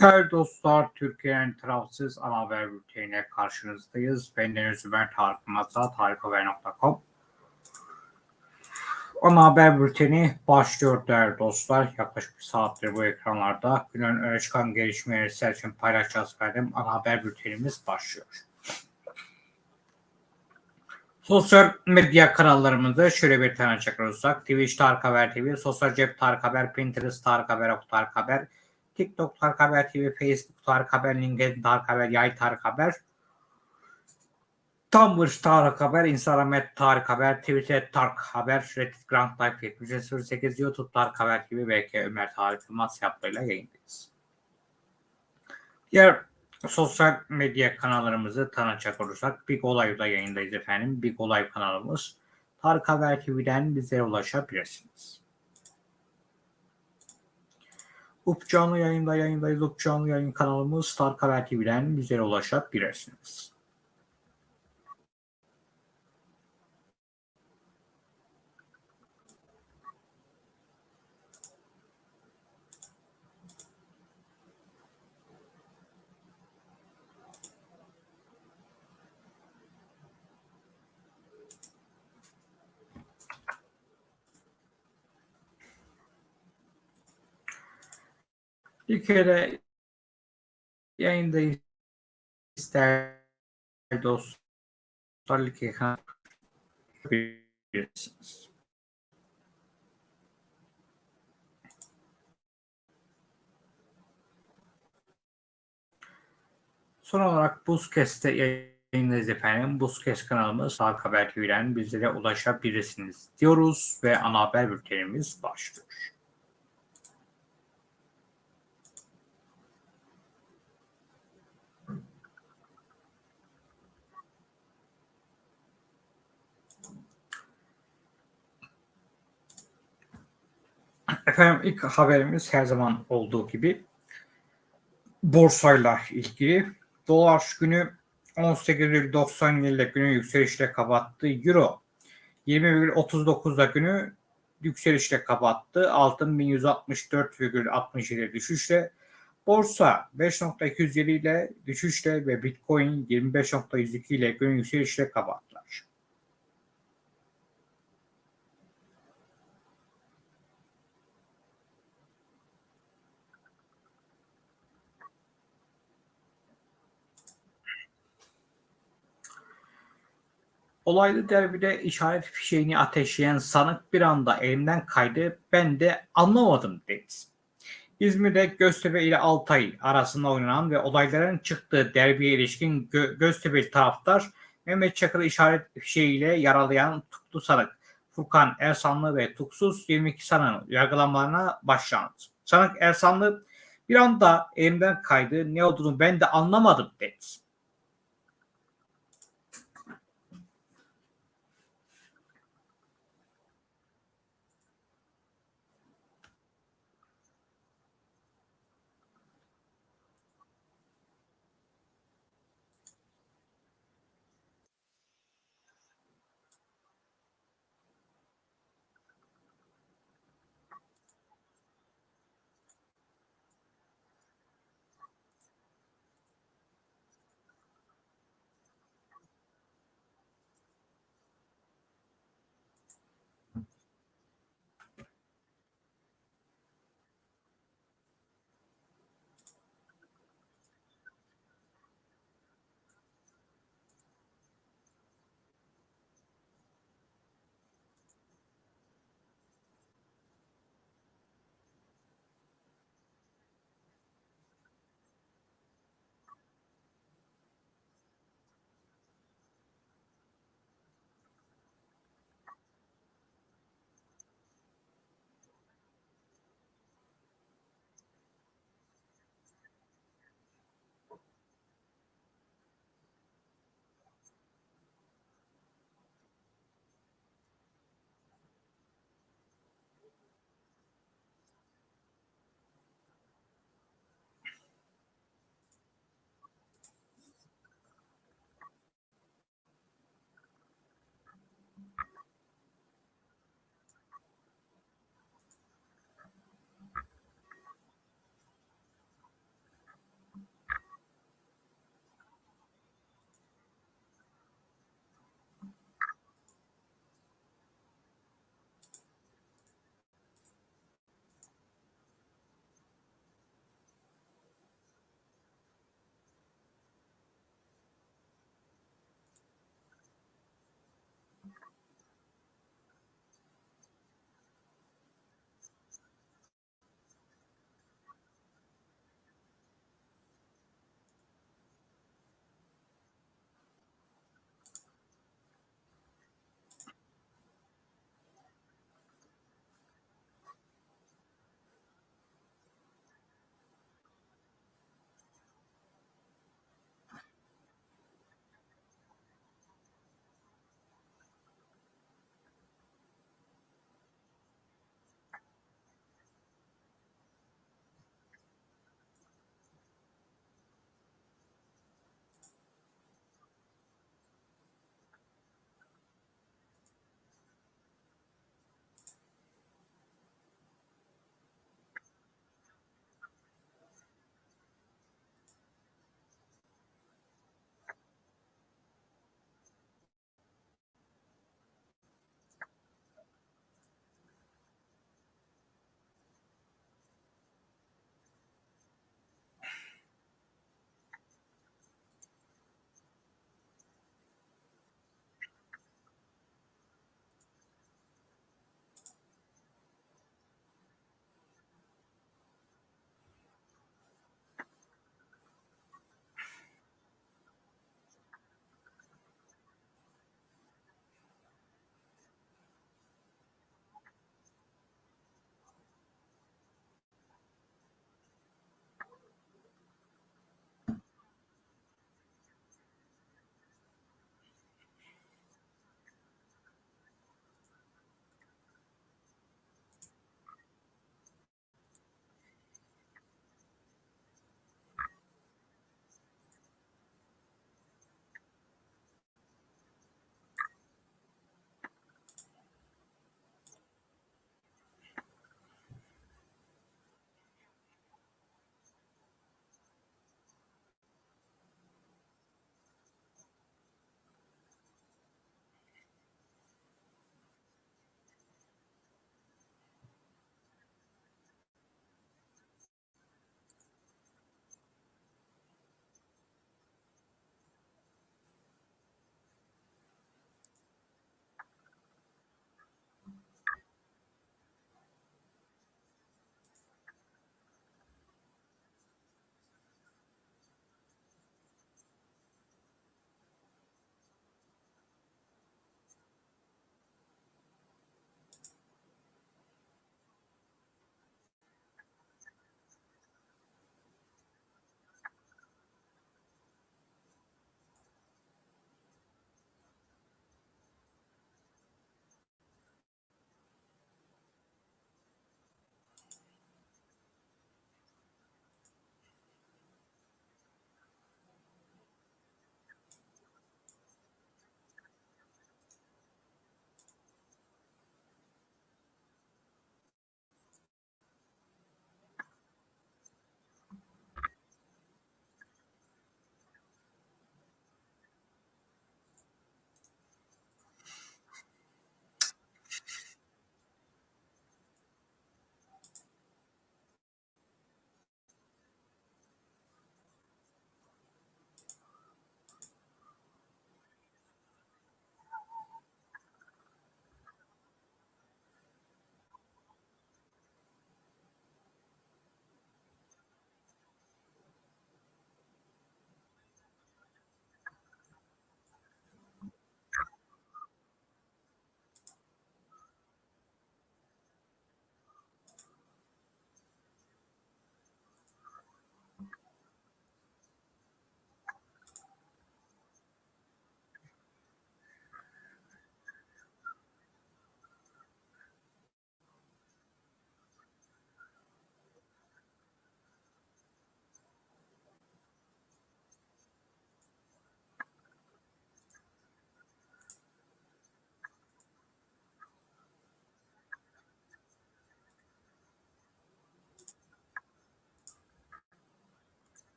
Değerli dostlar, Türkiye'nin tarafsız ana haber bülteniyle karşınızdayız. Ben Deniz Ömer Tarık Matsa, tarikhaber.com. Ana haber bülteni başlıyor değerli dostlar. Yaklaşık bir saattir bu ekranlarda. Günün öne çıkan gelişmeleri sizler için paylaşacağız efendim. Ana haber bültenimiz başlıyor. Sosyal medya kanallarımızda şöyle bir tane olursak. Twitch Tarık Haber TV, Sosyal Cep Tarık Haber, Pinterest Tarık Haber, Ok Tarık Haber, TikTok Tarık Haber TV, Facebook Tarık Haber, LinkedIn Tarık Haber, Yay Tarık Haber, Tumblr Tarık Haber, Instagram Tarık Haber, Twitter Tarık Haber, Reddit Grand Life 7308, YouTube Tarık Haber gibi belki Ömer Tarık Yılmaz yaptığıyla yayındayız. Diğer sosyal medya kanallarımızı tanıtacak olursak Big Olay'da yayındayız efendim. Big Olay kanalımız. Tarık Haber TV'den bize ulaşabilirsiniz. Up canlı yayında yayındayız. Up canlı yayın kanalımız Tarık Haber TV'den bize ulaşabilirsiniz. Bir kere yayındayız ister dostlar like yapabilirsiniz. Son olarak Buzkest'te yayındayız efendim. Buzkest kanalımız Sağ Haber TV'den bizlere ulaşabilirsiniz diyoruz ve ana haber bültenimiz başlıyor. Efendim ilk haberimiz her zaman olduğu gibi borsayla ilgili. Dolar günü 18,90 ile günü yükselişle kapattı. Euro 20,39'da günü yükselişle kapattı. Altın 1164,67 düşüşle. Borsa 5.207 ile düşüşle ve Bitcoin 25.102 ile günü yükselişle kapattılar. Olaylı derbide işaret fişeğini ateşleyen sanık bir anda elimden kaydı. Ben de anlamadım dedi. İzmir'de Göztepe ile Altay arasında oynanan ve olayların çıktığı derbiye ilişkin Gö Göztepe taraftar Mehmet Çakır'ı işaret fişeğiyle yaralayan tutuklu sanık Furkan Ersanlı ve tutuksuz 22 sanığın yargılanmalarına başlandı. Sanık Ersanlı bir anda elimden kaydı ne olduğunu ben de anlamadım dedi.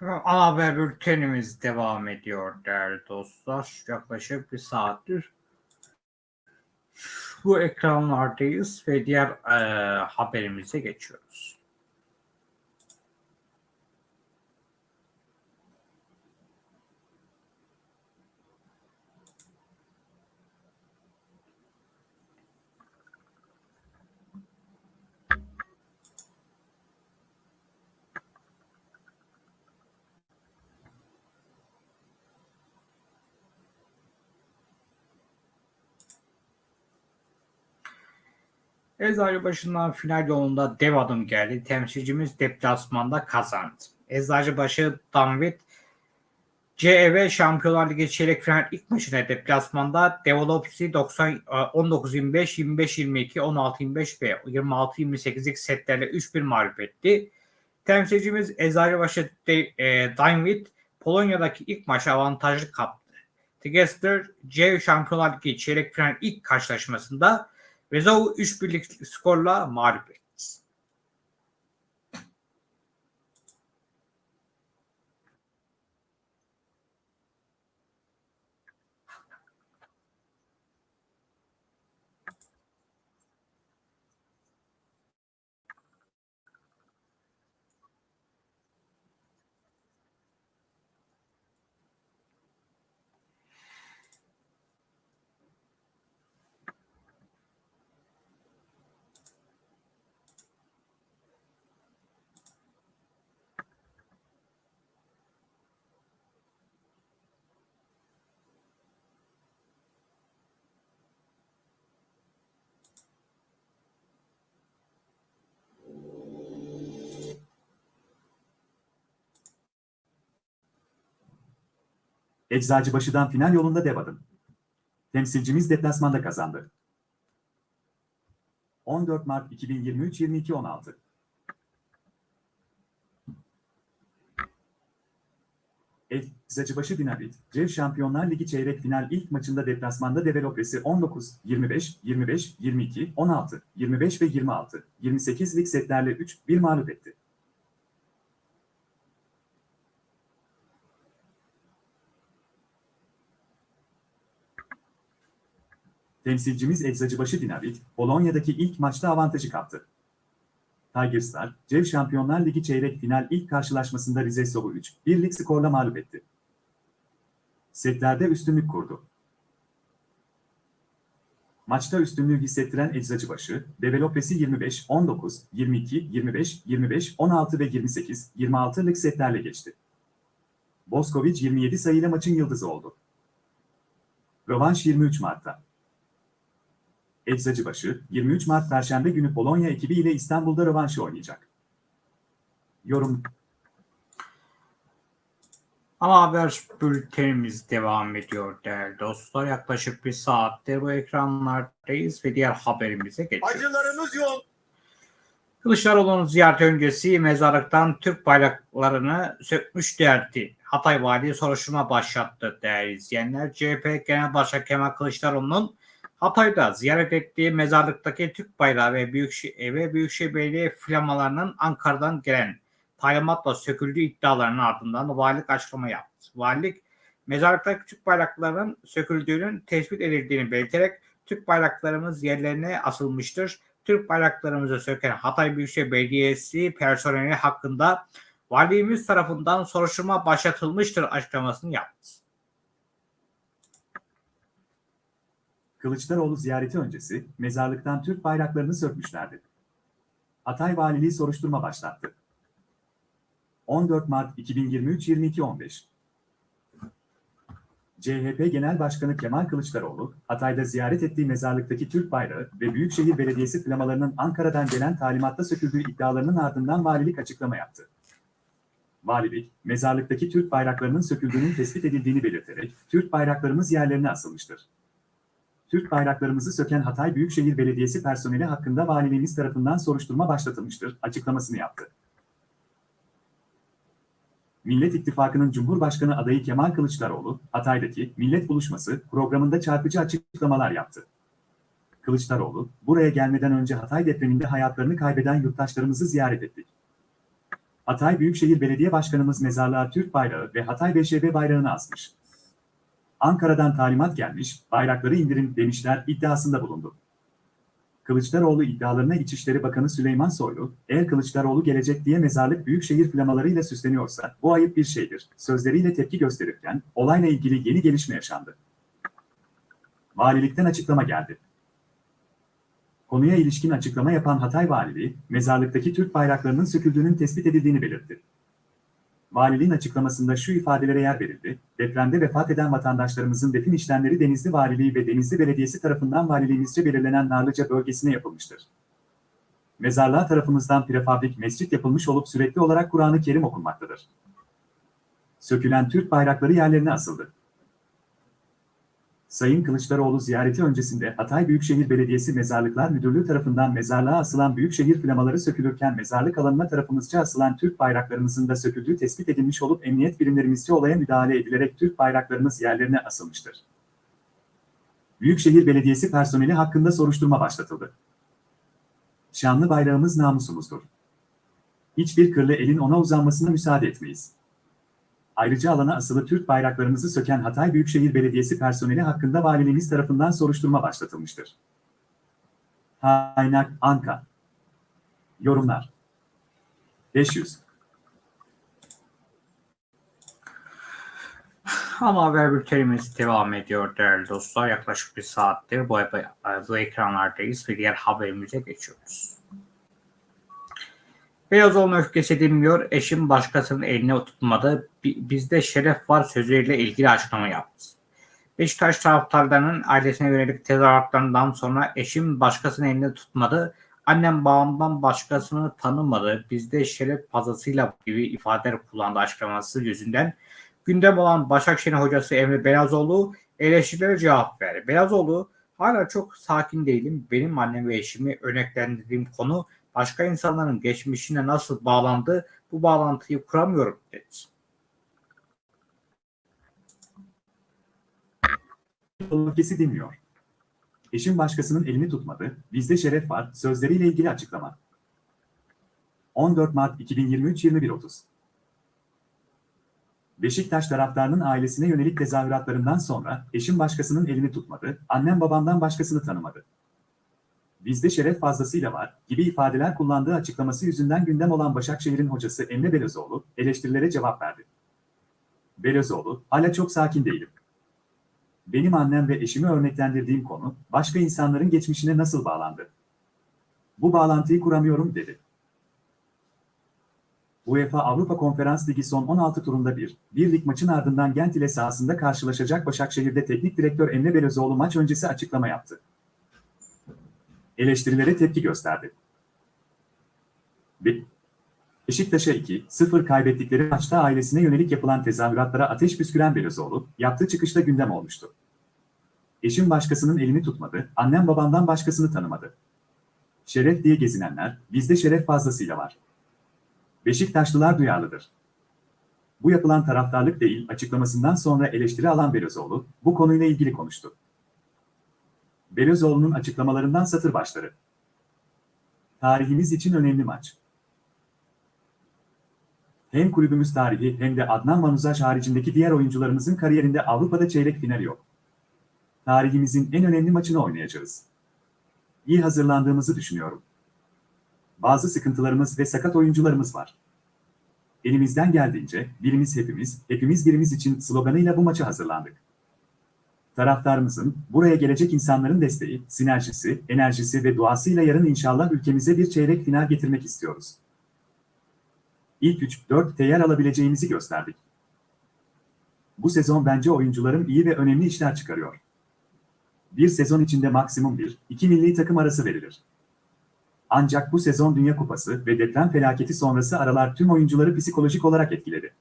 Ana haber bültenimiz devam ediyor değerli dostlar. Yaklaşık bir saattir bu ekranlardayız ve diğer e, haberimize geçiyoruz. Eczacıbaşı'ndan final yolunda dev adım geldi. Temsilcimiz deplasmanda kazandı. Eczacıbaşı Danvit CEV Şampiyonlar Ligi çeyrek final ilk maçına deplasmanda Developsi 90 19-25, 25-22, 16-25 ve 26-28'lik setlerle 3-1 mağlup etti. Temsilcimiz Eczacıbaşı e, Danvit Polonya'daki ilk maçı avantajlı kaptı. Tigester C Şampiyonlar Ligi çeyrek final ilk karşılaşmasında Vezov'u 3 birlik skorla mağlup etti. Eczacıbaşı'dan final yolunda dev adım. Temsilcimiz deplasmanda kazandı. 14 Mart 2023 22.16 Eczacıbaşı Dinamit, CEV Şampiyonlar Ligi çeyrek final ilk maçında deplasmanda Developesi 19, 25, 25, 22, 16, 25 ve 26, 28'lik setlerle 3-1 mağlup etti. Temsilcimiz Eczacıbaşı Dinavit, Polonya'daki ilk maçta avantajı kaptı. Tigers'lar, CEV Şampiyonlar Ligi çeyrek final ilk karşılaşmasında Rizesov'u 3-1'lik skorla mağlup etti. Setlerde üstünlük kurdu. Maçta üstünlüğü hissettiren Eczacıbaşı, Developesi 25, 19, 22, 25, 25, 16 ve 28, 26'lık setlerle geçti. Boskovic 27 sayıyla maçın yıldızı oldu. Rövanş 23 Mart'ta. Eczacıbaşı, 23 Mart Perşembe günü Polonya ekibi ile İstanbul'da rövanşı oynayacak. Yorum Ana haber bültenimiz devam ediyor değerli dostlar. Yaklaşık bir saattir bu ekranlardayız ve diğer haberimize geçiyoruz. Acılarımız yoğun. Kılıçdaroğlu'nun ziyaret öncesi mezarlıktan Türk bayraklarını sökmüş derdi. Hatay Valiliği soruşturma başlattı değerli izleyenler. CHP Genel Başkanı Kemal Kılıçdaroğlu'nun Hatay'da ziyaret ettiği mezarlıktaki Türk bayrağı ve Büyükşehir, ve Büyükşehir Belediye flamalarının Ankara'dan gelen talimatla söküldüğü iddialarının ardından valilik açıklama yaptı. Valilik mezarlıktaki Türk bayraklarının söküldüğünün tespit edildiğini belirterek Türk bayraklarımız yerlerine asılmıştır. Türk bayraklarımızı söken Hatay Büyükşehir Belediyesi personeli hakkında valimiz tarafından soruşturma başlatılmıştır açıklamasını yaptı. Kılıçdaroğlu ziyareti öncesi mezarlıktan Türk bayraklarını sökmüşlerdi. Hatay Valiliği soruşturma başlattı. 14 Mart 2023 22.15 CHP Genel Başkanı Kemal Kılıçdaroğlu, Hatay'da ziyaret ettiği mezarlıktaki Türk bayrağı ve Büyükşehir Belediyesi flamalarının Ankara'dan gelen talimatta söküldüğü iddialarının ardından valilik açıklama yaptı. Valilik, mezarlıktaki Türk bayraklarının söküldüğünün tespit edildiğini belirterek, Türk bayraklarımız yerlerine asılmıştır. Türk bayraklarımızı söken Hatay Büyükşehir Belediyesi personeli hakkında valiliğimiz tarafından soruşturma başlatılmıştır açıklamasını yaptı. Millet İttifakı'nın Cumhurbaşkanı adayı Kemal Kılıçdaroğlu, Hatay'daki Millet Buluşması programında çarpıcı açıklamalar yaptı. Kılıçdaroğlu, buraya gelmeden önce Hatay depreminde hayatlarını kaybeden yurttaşlarımızı ziyaret ettik. Hatay Büyükşehir Belediye Başkanımız mezarlığa Türk bayrağı ve Hatay BŞB bayrağını asmış. Ankara'dan talimat gelmiş, bayrakları indirin demişler iddiasında bulundu. Kılıçdaroğlu iddialarına İçişleri Bakanı Süleyman Soylu, eğer Kılıçdaroğlu gelecek diye mezarlık büyükşehir flamalarıyla süsleniyorsa bu ayıp bir şeydir, sözleriyle tepki gösterirken olayla ilgili yeni gelişme yaşandı. Valilikten açıklama geldi. Konuya ilişkin açıklama yapan Hatay Valiliği, mezarlıktaki Türk bayraklarının söküldüğünün tespit edildiğini belirtti. Valiliğin açıklamasında şu ifadelere yer verildi. Depremde vefat eden vatandaşlarımızın defin işlemleri Denizli Valiliği ve Denizli Belediyesi tarafından valiliğimizce belirlenen Narlıca bölgesine yapılmıştır. Mezarlığa tarafımızdan prefabrik mescit yapılmış olup sürekli olarak Kur'an-ı Kerim okunmaktadır. Sökülen Türk bayrakları yerlerine asıldı. Sayın Kılıçdaroğlu ziyareti öncesinde Hatay Büyükşehir Belediyesi Mezarlıklar Müdürlüğü tarafından mezarlığa asılan büyükşehir flamaları sökülürken mezarlık alanına tarafımızca asılan Türk bayraklarımızın da söküldüğü tespit edilmiş olup emniyet birimlerimizce olaya müdahale edilerek Türk bayraklarımız yerlerine asılmıştır. Büyükşehir Belediyesi personeli hakkında soruşturma başlatıldı. Şanlı bayrağımız namusumuzdur. Hiçbir kırlı elin ona uzanmasına müsaade etmeyiz. Ayrıca alana asılı Türk bayraklarımızı söken Hatay Büyükşehir Belediyesi personeli hakkında valiliğimiz tarafından soruşturma başlatılmıştır. Kaynak Anka Yorumlar 500 Ama haber bültenimiz devam ediyor değerli dostlar. Yaklaşık bir saattir bu, bu ekranlardayız ve diğer haberimize geçiyoruz. Beyozoğlu'nun öfkesi dinmiyor, eşim başkasının eline tutmadı, bizde şeref var sözleriyle ilgili açıklama yaptı. Beşiktaş taraftarlarının ailesine yönelik tezahüratlarından sonra eşim başkasının elini tutmadı, annem babamdan başkasını tanımadı, bizde şeref fazlasıyla gibi ifadeler kullandığı açıklaması yüzünden gündem olan Başakşehir hocası Emre Belazoğlu eleştirilere cevap verdi. Belazoğlu hala çok sakin değilim. Benim annem ve eşimi örneklendirdiğim konu başka insanların geçmişine nasıl bağlandı bu bağlantıyı kuramıyorum dedi. Öfkesi dinmiyor. Eşim başkasının elini tutmadı, bizde şeref var sözleriyle ilgili açıklama. 14 Mart 2023 21.30 Beşiktaş taraftarının ailesine yönelik tezahüratlarından sonra eşim başkasının elini tutmadı, annem babamdan başkasını tanımadı. Bizde şeref fazlasıyla var gibi ifadeler kullandığı açıklaması yüzünden gündem olan Başakşehir'in hocası Emre Belözoğlu eleştirilere cevap verdi. Belözoğlu, hala çok sakin değilim. Benim annem ve eşimi örneklendirdiğim konu, başka insanların geçmişine nasıl bağlandı? Bu bağlantıyı kuramıyorum dedi. UEFA Avrupa Konferans Ligi son 16 turunda bir, bir lig maçın ardından Gent ile sahasında karşılaşacak Başakşehir'de teknik direktör Emre Belözoğlu maç öncesi açıklama yaptı. Eleştirilere tepki gösterdi. Beşiktaş'a 2-0 kaybettikleri maçta ailesine yönelik yapılan tezahüratlara ateş püsküren Belözoğlu, yaptığı çıkışta gündem olmuştu. Eşim başkasının elini tutmadı, annem babamdan başkasını tanımadı. Şeref diye gezinenler, bizde şeref fazlasıyla var. Beşiktaşlılar duyarlıdır. Bu yapılan taraftarlık değil açıklamasından sonra eleştiri alan Belözoğlu, bu konuyla ilgili konuştu. Belözoğlu'nun açıklamalarından satır başları. Tarihimiz için önemli maç. Hem kulübümüz tarihi hem de Adnan Manuzaj haricindeki diğer oyuncularımızın kariyerinde Avrupa'da çeyrek final yok. Tarihimizin en önemli maçını oynayacağız. İyi hazırlandığımızı düşünüyorum. Bazı sıkıntılarımız ve sakat oyuncularımız var. Elimizden geldiğince birimiz hepimiz, hepimiz birimiz için sloganıyla bu maça hazırlandık. Taraftarımızın, buraya gelecek insanların desteği, sinerjisi, enerjisi ve duasıyla yarın inşallah ülkemize bir çeyrek final getirmek istiyoruz. İlk 3-4 yer alabileceğimizi gösterdik. Bu sezon bence oyuncularım iyi ve önemli işler çıkarıyor. Bir sezon içinde maksimum 1-2 milli takım arası verilir. Ancak bu sezon Dünya Kupası ve deprem felaketi sonrası aralar tüm oyuncuları psikolojik olarak etkiledi.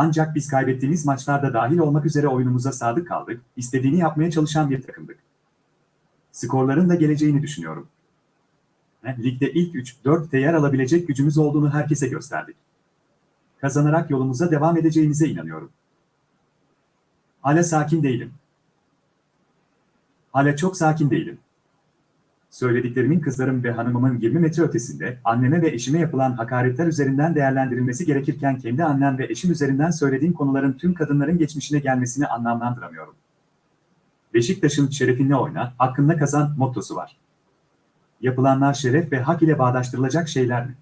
Ancak biz kaybettiğimiz maçlarda dahil olmak üzere oyunumuza sadık kaldık, istediğini yapmaya çalışan bir takımdık. Skorların da geleceğini düşünüyorum. Ligde ilk 3-4 yer alabilecek gücümüz olduğunu herkese gösterdik. Kazanarak yolumuza devam edeceğimize inanıyorum. Hala sakin değilim. Hala çok sakin değilim. Söylediklerimin kızlarım ve hanımımın 20 metre ötesinde anneme ve eşime yapılan hakaretler üzerinden değerlendirilmesi gerekirken kendi annem ve eşim üzerinden söylediğim konuların tüm kadınların geçmişine gelmesini anlamlandıramıyorum. Beşiktaş'ın şerefinle oyna, hakkında kazan mottosu var. Yapılanlar şeref ve hak ile bağdaştırılacak şeyler mi?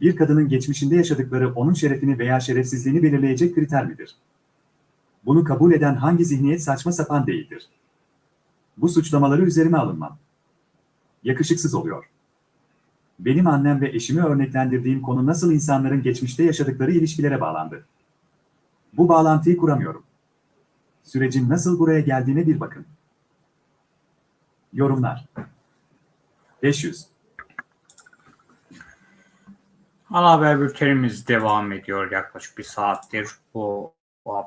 Bir kadının geçmişinde yaşadıkları onun şerefini veya şerefsizliğini belirleyecek kriter midir? Bunu kabul eden hangi zihniyet saçma sapan değildir? Bu suçlamaları üzerime alınmam. Yakışıksız oluyor. Benim annem ve eşimi örneklendirdiğim konu nasıl insanların geçmişte yaşadıkları ilişkilere bağlandı. Bu bağlantıyı kuramıyorum. Sürecin nasıl buraya geldiğine bir bakın. Yorumlar 500 Ana haber bültenimiz devam ediyor yaklaşık bir saattir. Bu, bu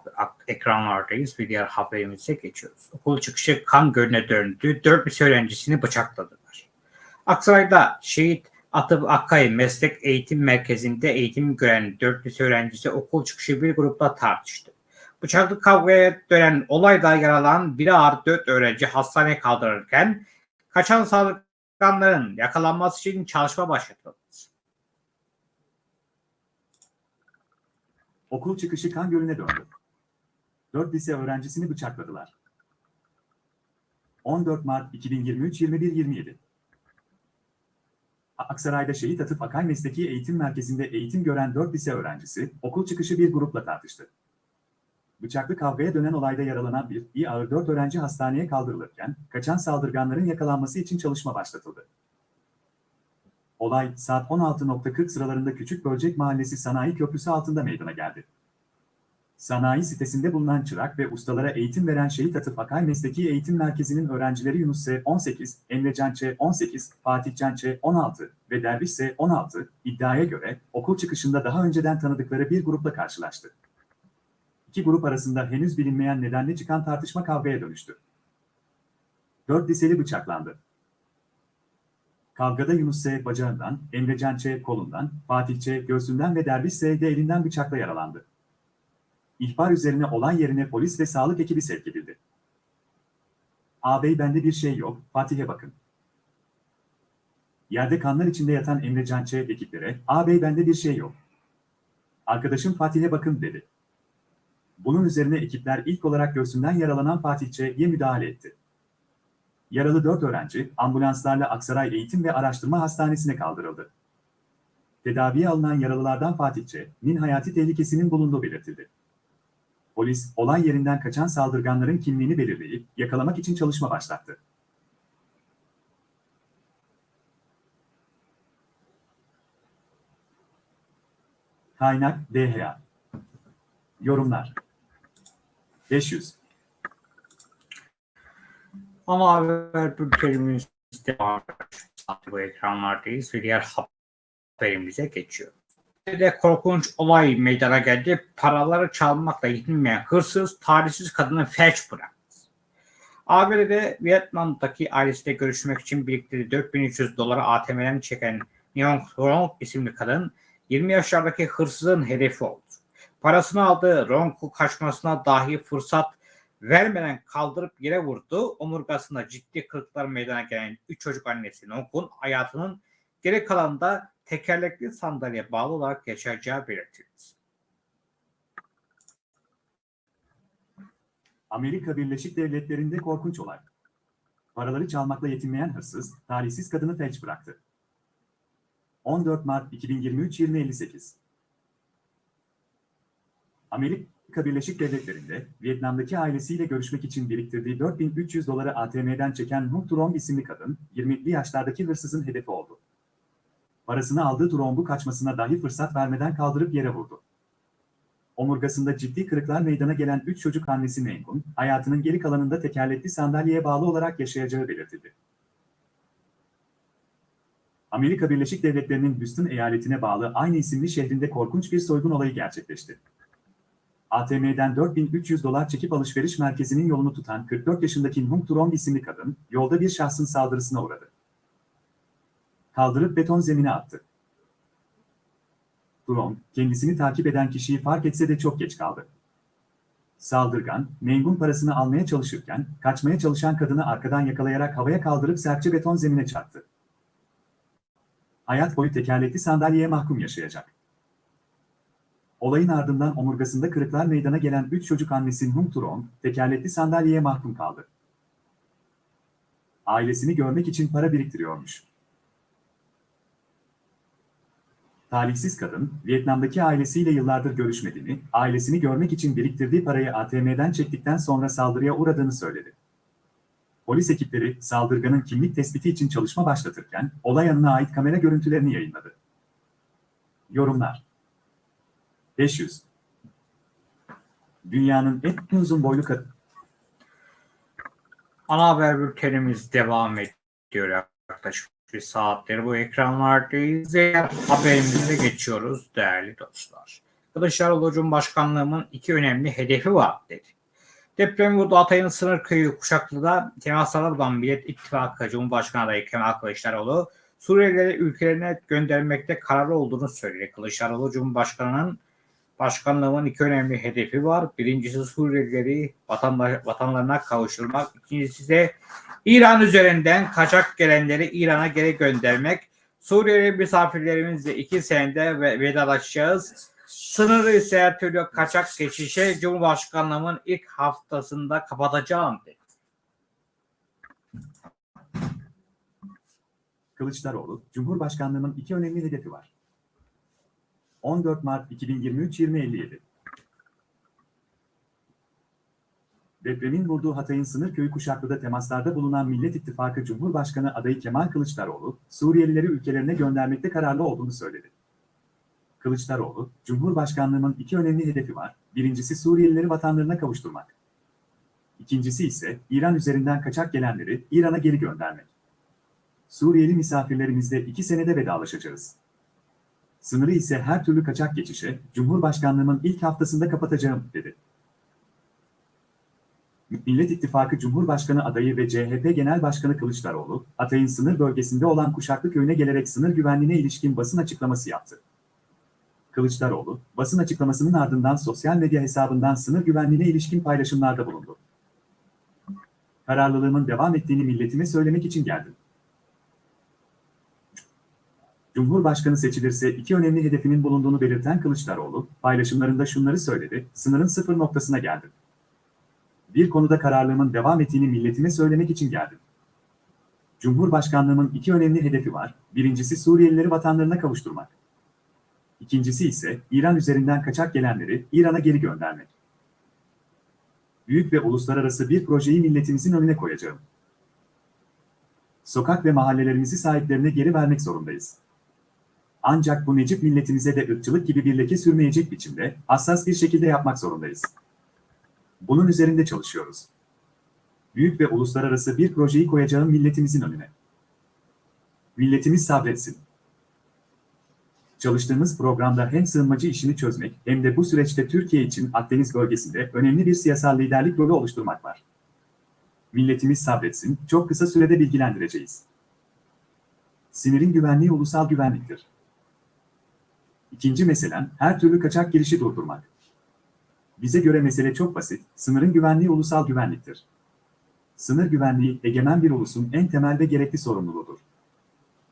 ekranlardayız ve diğer haberimize geçiyoruz. Okul çıkışı kan gölüne döndü. Dört lise öğrencisini bıçakladılar. Aksaray'da şehit Atıp Akkay Meslek Eğitim Merkezi'nde eğitim gören dört lise öğrencisi okul çıkışı bir grupla tartıştı. Bıçaklı kavgaya dönen olayda yaralanan bir ağır dört öğrenci hastaneye kaldırırken kaçan saldırganların yakalanması için çalışma başlatıldı. Okul çıkışı kan gölüne döndü. 4 lise öğrencisini bıçakladılar. 14 Mart 2023 21.27 Aksaray'da Şehit Atıf Akay Mesleki Eğitim Merkezi'nde eğitim gören 4 lise öğrencisi okul çıkışı bir grupla tartıştı. Bıçaklı kavgaya dönen olayda yaralanan bir iyi ağır 4 öğrenci hastaneye kaldırılırken kaçan saldırganların yakalanması için çalışma başlatıldı. Olay saat 16.40 sıralarında Küçük Bölcek Mahallesi Sanayi Köprüsü altında meydana geldi. Sanayi sitesinde bulunan çırak ve ustalara eğitim veren Şehit Atıf Akay Mesleki Eğitim Merkezi'nin öğrencileri Yunus S. 18, Emre Can Ç. 18, Fatih Can Ç. 16 ve Derviş S. 16 iddiaya göre okul çıkışında daha önceden tanıdıkları bir grupla karşılaştı. İki grup arasında henüz bilinmeyen nedenle çıkan tartışma kavgaya dönüştü. Dört liseli bıçaklandı. Kavgada Yunus S. bacağından, Emrecan Ç. kolundan, Fatih Ç. göğsünden ve Derviş S. de elinden bıçakla yaralandı. İhbar üzerine olay yerine polis ve sağlık ekibi sevk edildi. Ağabey bende bir şey yok, Fatih'e bakın. Yerde kanlar içinde yatan Emrecan Ç. ekiplere, ağabey bende bir şey yok. Arkadaşım Fatih'e bakın dedi. Bunun üzerine ekipler ilk olarak göğsünden yaralanan Fatih Ç.'ye müdahale etti. Yaralı 4 öğrenci ambulanslarla Aksaray Eğitim ve Araştırma Hastanesi'ne kaldırıldı. Tedaviye alınan yaralılardan Fatih Ç.'nin hayati tehlikesinin bulunduğu belirtildi. Polis, olay yerinden kaçan saldırganların kimliğini belirleyip yakalamak için çalışma başlattı. Kaynak DHA Yorumlar 500 Ama haber bültenimiz devam ediyor. Bu ekranlardayız ve diğer haberimize geçiyor. De korkunç olay meydana geldi. Paraları çalmakla yetinmeyen hırsız talihsiz kadını felç bıraktı. ABD'de Vietnam'daki ailesiyle görüşmek için biriktirdiği 4300 doları ATM'den çeken Neon Rong isimli kadın 20 yaşlardaki hırsızın hedefi oldu. Parasını aldığı Rong'u kaçmasına dahi fırsat vermeden kaldırıp yere vurdu. Omurgasında ciddi kırıklar meydana gelen 3 çocuk annesi Nong'un hayatının geri kalanında tekerlekli sandalye bağlı olarak yaşayacağı belirtildi. Amerika Birleşik Devletleri'nde korkunç olay. Paraları çalmakla yetinmeyen hırsız, talihsiz kadını felç bıraktı. 14 Mart 2023 2058 Amerika Birleşik Devletleri'nde Vietnam'daki ailesiyle görüşmek için biriktirdiği 4300 doları ATM'den çeken Nuh Turom isimli kadın, 20'li yaşlardaki hırsızın hedefi oldu. Parasını aldığı Turom'u kaçmasına dahi fırsat vermeden kaldırıp yere vurdu. Omurgasında ciddi kırıklar meydana gelen 3 çocuk annesi Mengun, hayatının geri kalanında tekerlekli sandalyeye bağlı olarak yaşayacağı belirtildi. Amerika Birleşik Devletleri'nin Houston eyaletine bağlı aynı isimli şehrinde korkunç bir soygun olayı gerçekleşti. ATM'den 4300 dolar çekip alışveriş merkezinin yolunu tutan 44 yaşındaki Nhung Turon isimli kadın, yolda bir şahsın saldırısına uğradı. Kaldırıp beton zemine attı. Turon, kendisini takip eden kişiyi fark etse de çok geç kaldı. Saldırgan, mengun parasını almaya çalışırken, kaçmaya çalışan kadını arkadan yakalayarak havaya kaldırıp sertçe beton zemine çarptı. Hayat boyu tekerlekli sandalyeye mahkum yaşayacak. Olayın ardından omurgasında kırıklar meydana gelen 3 çocuk annesi Nung Turon, tekerlekli sandalyeye mahkum kaldı. Ailesini görmek için para biriktiriyormuş. Talihsiz kadın, Vietnam'daki ailesiyle yıllardır görüşmediğini, ailesini görmek için biriktirdiği parayı ATM'den çektikten sonra saldırıya uğradığını söyledi. Polis ekipleri saldırganın kimlik tespiti için çalışma başlatırken olay anına ait kamera görüntülerini yayınladı. Yorumlar 500 Dünyanın en uzun boylu kadın Ana haber bültenimiz devam ediyor yaklaşık bir saattir bu ekranlardayız. Haberimize geçiyoruz değerli dostlar. Kılıçdaroğlu Cumhurbaşkanlığımın iki önemli hedefi var dedi. Deprem vurdu Hatay'ın sınır köyü Kuşaklı'da temaslara bulunan Millet İttifakı Cumhurbaşkanı adayı Kemal Kılıçdaroğlu Suriyelileri ülkelerine göndermekte kararlı olduğunu söyledi. Kılıçdaroğlu Cumhurbaşkanı'nın başkanlığımın iki önemli hedefi var. Birincisi Suriyelileri vatandaş, vatanlarına kavuşturmak. İkincisi de İran üzerinden kaçak gelenleri İran'a geri göndermek. Suriyeli misafirlerimizle iki senede ve vedalaşacağız. Sınırı ise her türlü kaçak geçişe Cumhurbaşkanlığımın ilk haftasında kapatacağım dedi. Kılıçdaroğlu, Cumhurbaşkanlığının iki önemli hedefi var. 14 Mart 2023-2057 Depremin vurduğu Hatay'ın sınır köyü Kuşaklı'da temaslarda bulunan Millet İttifakı Cumhurbaşkanı adayı Kemal Kılıçdaroğlu, Suriyelileri ülkelerine göndermekte kararlı olduğunu söyledi. Kılıçdaroğlu, Cumhurbaşkanlığımın iki önemli hedefi var. Birincisi Suriyelileri vatanlarına kavuşturmak. İkincisi ise İran üzerinden kaçak gelenleri İran'a geri göndermek. Suriyeli misafirlerimizle iki senede vedalaşacağız. Sınırı ise her türlü kaçak geçişe Cumhurbaşkanlığımın ilk haftasında kapatacağım, dedi. Millet İttifakı Cumhurbaşkanı adayı ve CHP Genel Başkanı Kılıçdaroğlu, Hatay'ın sınır bölgesinde olan Kuşaklı Köyü'ne gelerek sınır güvenliğine ilişkin basın açıklaması yaptı. Kılıçdaroğlu, basın açıklamasının ardından sosyal medya hesabından sınır güvenliğine ilişkin paylaşımlarda bulundu. Kararlılığımın devam ettiğini milletime söylemek için geldim. Cumhurbaşkanı seçilirse iki önemli hedefinin bulunduğunu belirten Kılıçdaroğlu, paylaşımlarında şunları söyledi, sınırın sıfır noktasına geldim. Bir konuda kararlılığımın devam ettiğini milletime söylemek için geldim. Cumhurbaşkanlığımın iki önemli hedefi var, birincisi Suriyelileri vatanlarına kavuşturmak. İkincisi ise İran üzerinden kaçak gelenleri İran'a geri göndermek. Büyük ve uluslararası bir projeyi milletimizin önüne koyacağım. Sokak ve mahallelerimizi sahiplerine geri vermek zorundayız. Ancak bu Necip milletimize de ırkçılık gibi bir leke sürmeyecek biçimde hassas bir şekilde yapmak zorundayız. Bunun üzerinde çalışıyoruz. Büyük ve uluslararası bir projeyi koyacağım milletimizin önüne. Milletimiz sabretsin. Çalıştığımız programda hem sığınmacı işini çözmek hem de bu süreçte Türkiye için Akdeniz bölgesinde önemli bir siyasal liderlik rolü oluşturmak var. Milletimiz sabretsin, çok kısa sürede bilgilendireceğiz. Sinirin güvenliği ulusal güvenliktir. İkinci meselem, her türlü kaçak girişi durdurmak. Bize göre mesele çok basit, sınırın güvenliği ulusal güvenliktir. Sınır güvenliği, egemen bir ulusun en temel ve gerekli sorumluluğudur.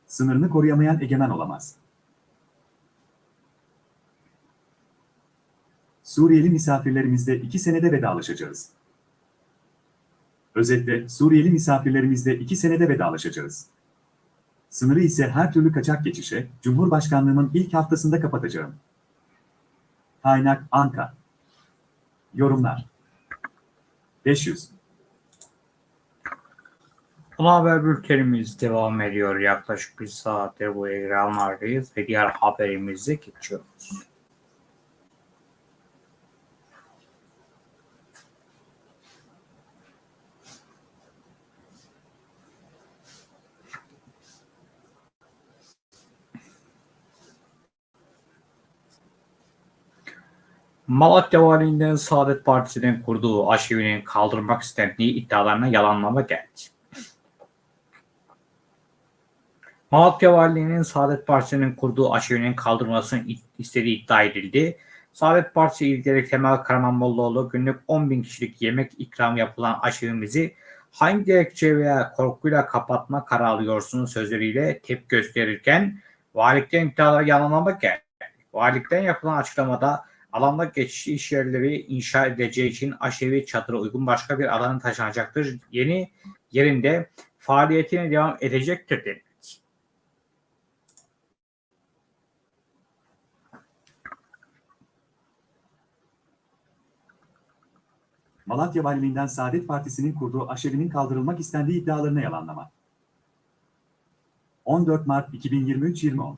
Sınırını koruyamayan egemen olamaz. Suriyeli misafirlerimizle iki senede vedalaşacağız. Özetle, Suriyeli misafirlerimizle iki senede vedalaşacağız. Sınırı ise her türlü kaçak geçişe, Cumhurbaşkanlığımın ilk haftasında kapatacağım. Kaynak Anka. Yorumlar 500 Ana haber bültenimiz devam ediyor. Yaklaşık bir saattir bu ekranlardayız ve diğer haberimize geçiyoruz. Malatya Valiliğinden Saadet Partisi'nin kurduğu aşevinin kaldırmak istendiği iddialarına yalanlama geldi. Malatya Valiliğinin Saadet Partisi'nin kurduğu aşevinin kaldırılmasını istediği iddia edildi. Saadet Partisi lideri Kemal Karamanlıoğlu günlük 10 bin kişilik yemek ikram yapılan aşevimizi hangi gerekçe veya korkuyla kapatma kararı alıyorsunuz sözleriyle tepki gösterirken valilikten iddiaları yalanlamak geldi. Valilikten yapılan açıklamada alanda geçici iş yerleri inşa edileceği için aşevi çadıra uygun başka bir alana taşınacaktır. Yeni yerinde faaliyetine devam edecektir dedi. Malatya Valiliğinden Saadet Partisi'nin kurduğu aşevinin kaldırılmak istendiği iddialarına yalanlama. 14 Mart 2023-2010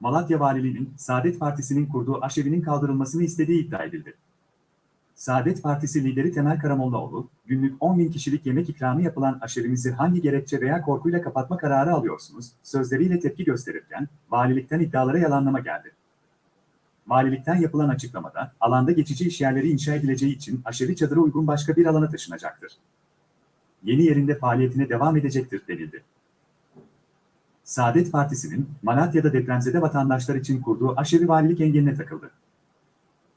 Malatya Valiliğinin Saadet Partisi'nin kurduğu aşevinin kaldırılmasını istediği iddia edildi. Saadet Partisi lideri Temel Karamollaoğlu, günlük 10 bin kişilik yemek ikramı yapılan aşevimizi hangi gerekçe veya korkuyla kapatma kararı alıyorsunuz, sözleriyle tepki gösterirken, valilikten iddialara yalanlama geldi. Valilikten yapılan açıklamada, alanda geçici iş yerleri inşa edileceği için aşevi çadıra uygun başka bir alana taşınacaktır. Yeni yerinde faaliyetine devam edecektir denildi. Saadet Partisi'nin Malatya'da depremzede vatandaşlar için kurduğu aşevi valilik engeline takıldı.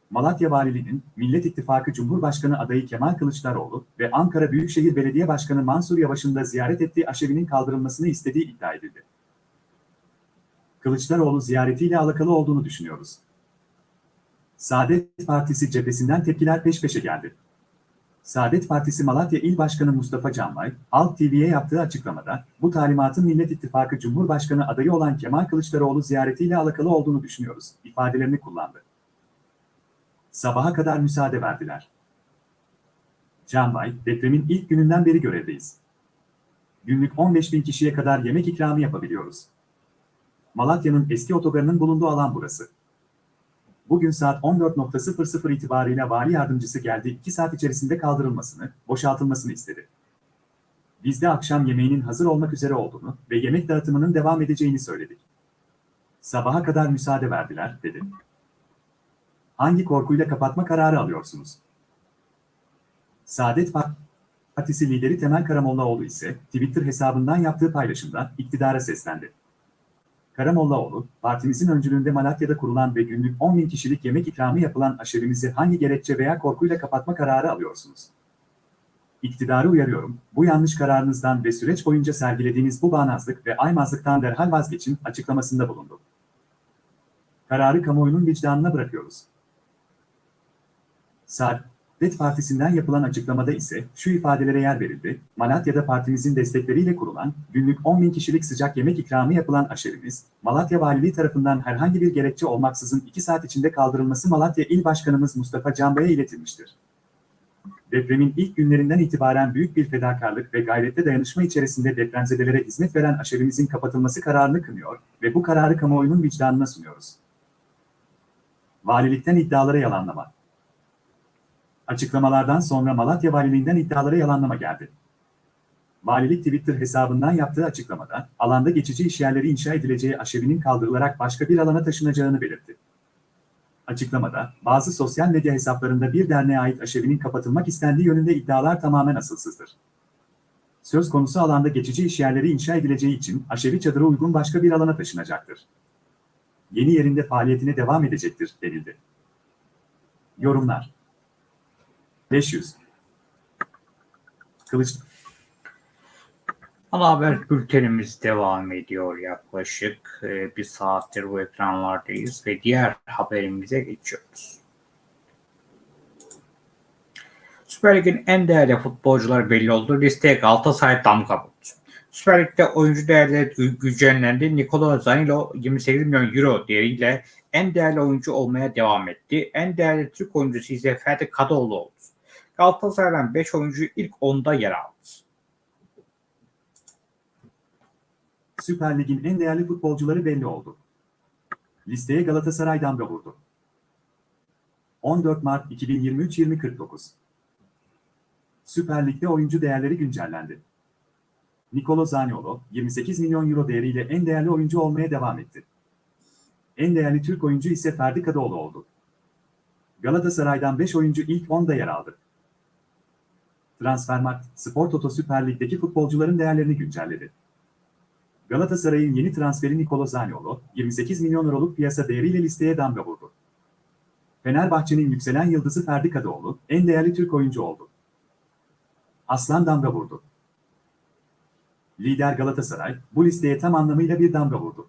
Malatya Valiliğinin Millet İttifakı Cumhurbaşkanı adayı Kemal Kılıçdaroğlu ve Ankara Büyükşehir Belediye Başkanı Mansur Yavaş'ın da ziyaret ettiği aşevinin kaldırılmasını istediği iddia edildi. Kılıçdaroğlu ziyaretiyle alakalı olduğunu düşünüyoruz. Saadet Partisi cephesinden tepkiler peş peşe geldi. Saadet Partisi Malatya İl Başkanı Mustafa Canbay, Halk TV'ye yaptığı açıklamada, bu talimatın Millet İttifakı Cumhurbaşkanı adayı olan Kemal Kılıçdaroğlu ziyaretiyle alakalı olduğunu düşünüyoruz, ifadelerini kullandı. Sabaha kadar müsaade verdiler. Canbay, depremin ilk gününden beri görevdeyiz. Günlük 15 bin kişiye kadar yemek ikramı yapabiliyoruz. Malatya'nın eski otogarının bulunduğu alan burası. Bugün saat 14.00 itibarıyla vali yardımcısı geldi 2 saat içerisinde kaldırılmasını, boşaltılmasını istedi. Biz de akşam yemeğinin hazır olmak üzere olduğunu ve yemek dağıtımının devam edeceğini söyledik. Sabaha kadar müsaade verdiler, dedi. Hangi korkuyla kapatma kararı alıyorsunuz? Saadet Partisi lideri Temel Karamollaoğlu ise Twitter hesabından yaptığı paylaşımda iktidara seslendi. Karamollaoğlu, partimizin öncülüğünde Malatya'da kurulan ve günlük 10 bin kişilik yemek ikramı yapılan aşevimizi hangi gerekçe veya korkuyla kapatma kararı alıyorsunuz? İktidarı uyarıyorum, bu yanlış kararınızdan ve süreç boyunca sergilediğiniz bu bağnazlık ve aymazlıktan derhal vazgeçin açıklamasında bulundu. Kararı kamuoyunun vicdanına bırakıyoruz. Saadet Partisi'nden yapılan açıklamada ise şu ifadelere yer verildi. Malatya'da partimizin destekleriyle kurulan, günlük 10 bin kişilik sıcak yemek ikramı yapılan aşevimiz, Malatya Valiliği tarafından herhangi bir gerekçe olmaksızın 2 saat içinde kaldırılması Malatya İl Başkanımız Mustafa Canbay'a iletilmiştir. Depremin ilk günlerinden itibaren büyük bir fedakarlık ve gayrette dayanışma içerisinde depremzedelere hizmet veren aşevimizin kapatılması kararını kınıyor ve bu kararı kamuoyunun vicdanına sunuyoruz. Valilikten iddialara yalanlama. Açıklamalardan sonra Malatya Valiliğinden iddialara yalanlama geldi. Valilik Twitter hesabından yaptığı açıklamada, alanda geçici işyerleri inşa edileceği aşevinin kaldırılarak başka bir alana taşınacağını belirtti. Açıklamada, bazı sosyal medya hesaplarında bir derneğe ait aşevinin kapatılmak istendiği yönünde iddialar tamamen asılsızdır. Söz konusu alanda geçici işyerleri inşa edileceği için aşevi çadıra uygun başka bir alana taşınacaktır. Yeni yerinde faaliyetine devam edecektir, denildi. Yorumlar 500 Kılıç Ana haber bültenimiz devam ediyor yaklaşık e, bir saattir bu ekranlardayız ve diğer haberimize geçiyoruz. Süper Lig'in en değerli futbolcuları belli oldu. Listeye Galatasaray damga vurdu. Süper Lig'de oyuncu değerleri güncellendi. Nikola Zanilo 28 milyon euro değeriyle en değerli oyuncu olmaya devam etti. En değerli Türk oyuncusu ise Ferdi Kadıoğlu oldu. Galatasaray'dan 5 oyuncu ilk 10'da yer aldı. Süper Lig'in en değerli futbolcuları belli oldu. Listeye Galatasaray damga vurdu. 14 Mart 2023-2049 Süper Lig'de oyuncu değerleri güncellendi. Nicolo Zaniolo, 28 milyon euro değeriyle en değerli oyuncu olmaya devam etti. En değerli Türk oyuncu ise Ferdi Kadıoğlu oldu. Galatasaray'dan 5 oyuncu ilk 10'da yer aldı. Transfermarkt, Spor Toto Süper Lig'deki futbolcuların değerlerini güncelledi. Galatasaray'ın yeni transferi Nicolo Zaniolo, 28 milyon euroluk piyasa değeriyle listeye damga vurdu. Fenerbahçe'nin yükselen yıldızı Ferdi Kadıoğlu en değerli Türk oyuncu oldu. Aslan damga vurdu. Lider Galatasaray bu listeye tam anlamıyla bir damga vurdu.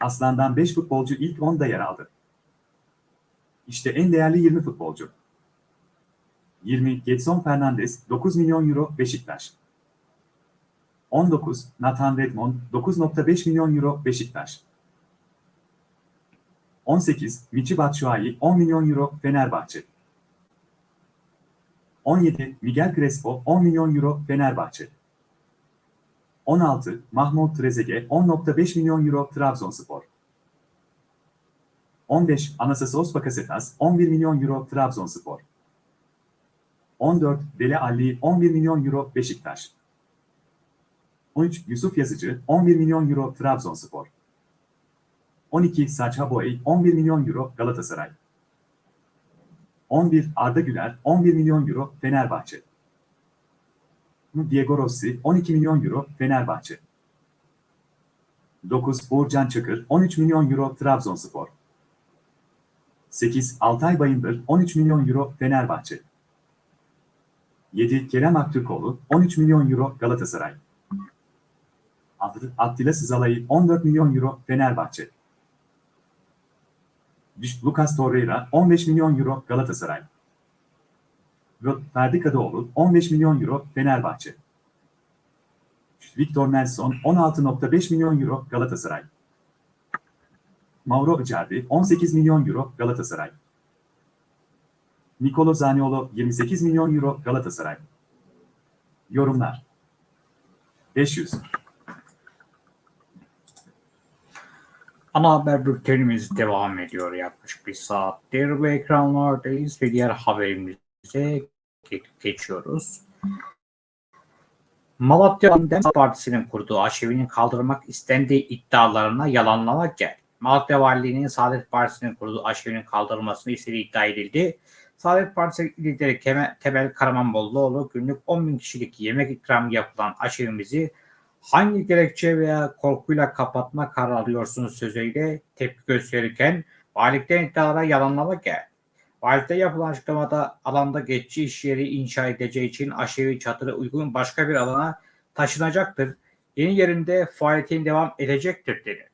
Aslan'dan 5 futbolcu ilk 10'da yer aldı. İşte en değerli 20 futbolcu. 20 Getson Fernandes 9 milyon euro Beşiktaş. 19 Nathan Redmond 9.5 milyon euro Beşiktaş. 18 Michi Batshuayi 10 milyon euro Fenerbahçe. 17 Miguel Crespo 10 milyon euro Fenerbahçe. 16 Mahmut Trezeguet 10.5 milyon euro Trabzonspor. 15 Anastassos Bakasetas 11 milyon euro Trabzonspor. 14 Dele Alli 11 milyon euro Beşiktaş. 13 Yusuf Yazıcı 11 milyon euro Trabzonspor. 12 Sacha Boey 11 milyon euro Galatasaray. 11 Arda Güler 11 milyon euro Fenerbahçe. Diego Rossi 12 milyon euro Fenerbahçe. 9 Uğurcan Çakır 13 milyon euro Trabzonspor. 8 Altay Bayındır 13 milyon euro Fenerbahçe. 7 Kerem Aktürkoğlu 13 milyon euro Galatasaray. 6 Attila Sızalay 14 milyon euro Fenerbahçe. Lucas Torreira 15 milyon euro Galatasaray. Ferdi Kadıoğlu 15 milyon euro Fenerbahçe. Victor Nelson 16.5 milyon euro Galatasaray. Mauro Icardi 18 milyon euro Galatasaray. Nicolo Zaniolo 28 milyon euro Galatasaray. Yorumlar 500 Ana haber bültenimiz devam ediyor yaklaşık bir saattir ve ekranlardayız ve diğer haberimize geçiyoruz. Malatya Dem Partisi'nin kurduğu aşevinin kaldırmak istendiği iddialarına yalanlama geldi. Malatya Valiliği'nin Saadet Partisi'nin kurduğu aşevinin kaldırılmasını istediği iddia edildi. Saadet Partisi lideri Temel Karamanbolluoğlu günlük 10 bin kişilik yemek ikramı yapılan aşevimizi hangi gerekçe veya korkuyla kapatma kararı alıyorsunuz sözüyle tepki gösterirken valilikten iddialara yalanlama geldi. Valilikte yapılan açıklamada alanda geçici iş yeri inşa edileceği için aşevi çadırı uygun başka bir alana taşınacaktır. Yeni yerinde faaliyetin devam edecektir denildi.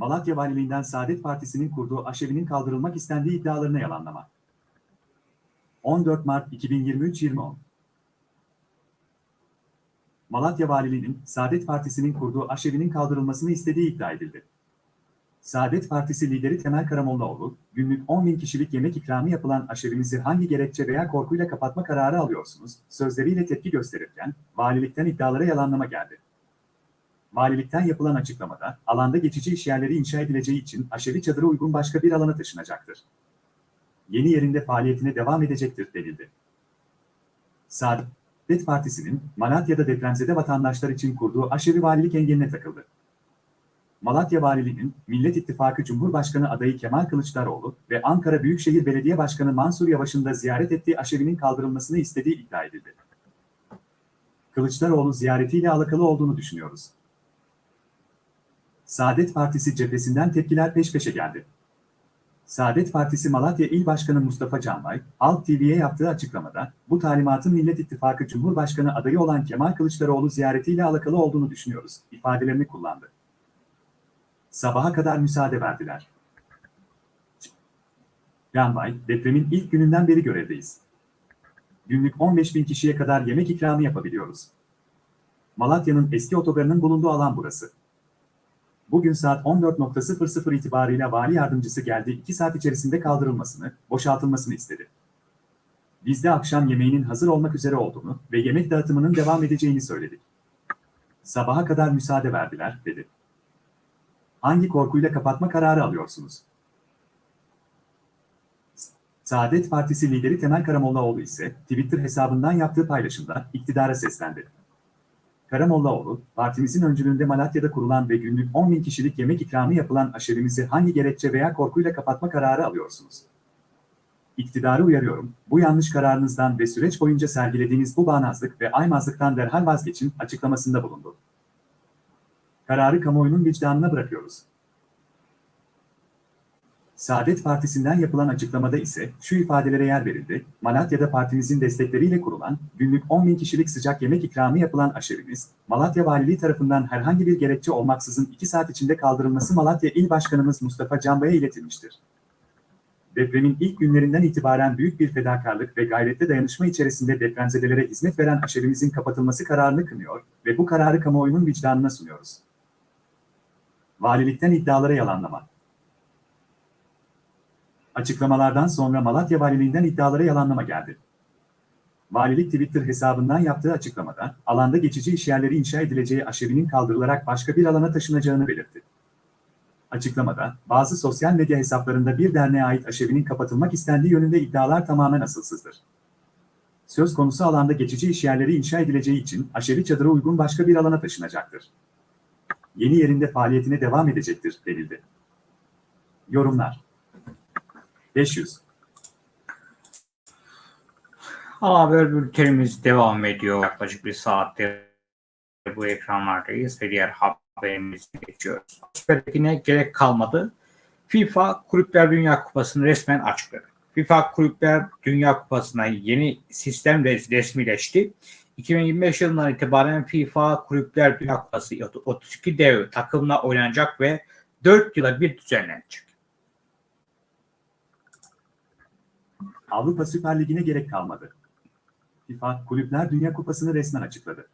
Malatya Valiliğinden Saadet Partisi'nin kurduğu aşevinin kaldırılmak istendiği iddialarına yalanlama. 14 Mart 2023 2010 Malatya Valiliği'nin Saadet Partisi'nin kurduğu aşevinin kaldırılmasını istediği iddia edildi. Saadet Partisi lideri Temel Karamollaoğlu, günlük 10 bin kişilik yemek ikramı yapılan aşevimizi hangi gerekçe veya korkuyla kapatma kararı alıyorsunuz, sözleriyle tepki gösterirken, valilikten iddialara yalanlama geldi. Valilikten yapılan açıklamada, alanda geçici iş yerleri inşa edileceği için aşevi çadırı uygun başka bir alana taşınacaktır. Yeni yerinde faaliyetine devam edecektir denildi. Saadet Partisi'nin Malatya'da depremzede vatandaşlar için kurduğu aşevi valilik engeline takıldı. Malatya Valiliği'nin Millet İttifakı Cumhurbaşkanı adayı Kemal Kılıçdaroğlu ve Ankara Büyükşehir Belediye Başkanı Mansur Yavaş'ın da ziyaret ettiği aşevinin kaldırılmasını istediği iddia edildi. Kılıçdaroğlu ziyaretiyle alakalı olduğunu düşünüyoruz. Saadet Partisi cephesinden tepkiler peş peşe geldi. Saadet Partisi Malatya İl Başkanı Mustafa Canbay, Halk TV'ye yaptığı açıklamada, bu talimatın Millet İttifakı Cumhurbaşkanı adayı olan Kemal Kılıçdaroğlu ziyaretiyle alakalı olduğunu düşünüyoruz, ifadelerini kullandı. Sabaha kadar müsaade verdiler. Canbay, depremin ilk gününden beri görevdeyiz. Günlük 15 bin kişiye kadar yemek ikramı yapabiliyoruz. Malatya'nın eski otogarının bulunduğu alan burası. Bugün saat 14.00 itibarıyla vali yardımcısı geldi 2 saat içerisinde kaldırılmasını, boşaltılmasını istedi. Biz de akşam yemeğinin hazır olmak üzere olduğunu ve yemek dağıtımının devam edeceğini söyledik. Sabaha kadar müsaade verdiler, dedi. Hangi korkuyla kapatma kararı alıyorsunuz? Saadet Partisi lideri Temel Karamollaoğlu ise Twitter hesabından yaptığı paylaşımda iktidara seslendi. Karamollaoğlu, partimizin öncülüğünde Malatya'da kurulan ve günlük 10 bin kişilik yemek ikramı yapılan aşevimizi hangi gerekçe veya korkuyla kapatma kararı alıyorsunuz? İktidarı uyarıyorum, bu yanlış kararınızdan ve süreç boyunca sergilediğiniz bu bağnazlık ve aymazlıktan derhal vazgeçin açıklamasında bulundu. Kararı kamuoyunun vicdanına bırakıyoruz. Saadet Partisi'nden yapılan açıklamada ise şu ifadelere yer verildi. Malatya'da partimizin destekleriyle kurulan, günlük 10 bin kişilik sıcak yemek ikramı yapılan aşevimiz, Malatya Valiliği tarafından herhangi bir gerekçe olmaksızın 2 saat içinde kaldırılması Malatya İl Başkanımız Mustafa Canbay'a iletilmiştir. Depremin ilk günlerinden itibaren büyük bir fedakarlık ve gayretli dayanışma içerisinde depremzedelere hizmet veren aşevimizin kapatılması kararını kınıyor ve bu kararı kamuoyunun vicdanına sunuyoruz. Valilikten iddialara yalanlama. Açıklamalardan sonra Malatya Valiliğinden iddialara yalanlama geldi. Valilik Twitter hesabından yaptığı açıklamada, alanda geçici işyerleri inşa edileceği aşevinin kaldırılarak başka bir alana taşınacağını belirtti. Açıklamada, bazı sosyal medya hesaplarında bir derneğe ait aşevinin kapatılmak istendiği yönünde iddialar tamamen asılsızdır. Söz konusu alanda geçici işyerleri inşa edileceği için aşevi çadıra uygun başka bir alana taşınacaktır. Yeni yerinde faaliyetine devam edecektir, denildi. Yorumlar 500 Ana haber bültenimiz devam ediyor. Yaklaşık bir saattir bu ekranlardayız ve diğer haberimize geçiyoruz. Süper Lig'ine gerek kalmadı. FIFA Kulüpler Dünya Kupası'nı resmen açıkladı. FIFA Kulüpler Dünya Kupası'na yeni sistem res- resmileşti. 2025 yılından itibaren FIFA Kulüpler Dünya Kupası 32 dev takımla oynanacak ve 4 yıla bir düzenlenecek. Avrupa Süper Ligi'ne gerek kalmadı. FIFA Kulüpler Dünya Kupası'nı resmen açıkladı.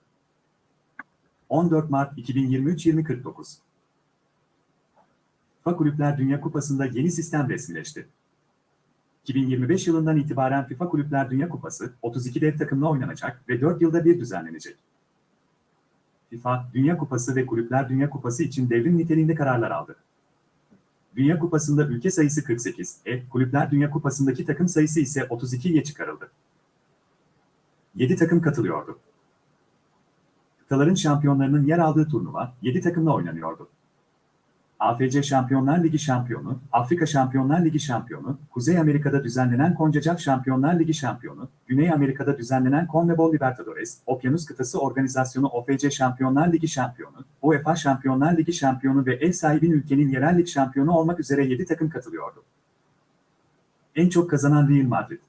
14 Mart 2023-2049 FIFA Kulüpler Dünya Kupası'nda yeni sistem resmileşti. 2025 yılından itibaren FIFA Kulüpler Dünya Kupası 32 dev takımla oynanacak ve 4 yılda bir düzenlenecek. FIFA, Dünya Kupası ve Kulüpler Dünya Kupası için devrim niteliğinde kararlar aldı. Dünya Kupası'nda ülke sayısı 48, e, Kulüpler Dünya Kupası'ndaki takım sayısı ise 32'ye çıkarıldı. 7 takım katılıyordu. Kıtaların şampiyonlarının yer aldığı turnuva 7 takımla oynanıyordu. AFC Şampiyonlar Ligi şampiyonu, Afrika Şampiyonlar Ligi şampiyonu, Kuzey Amerika'da düzenlenen CONCACAF Şampiyonlar Ligi şampiyonu, Güney Amerika'da düzenlenen CONMEBOL Libertadores, Okyanus Kıtası Organizasyonu OFC Şampiyonlar Ligi şampiyonu, UEFA Şampiyonlar Ligi şampiyonu ve ev sahibin ülkenin yerel lig şampiyonu olmak üzere 7 takım katılıyordu. En çok kazanan Real Madrid.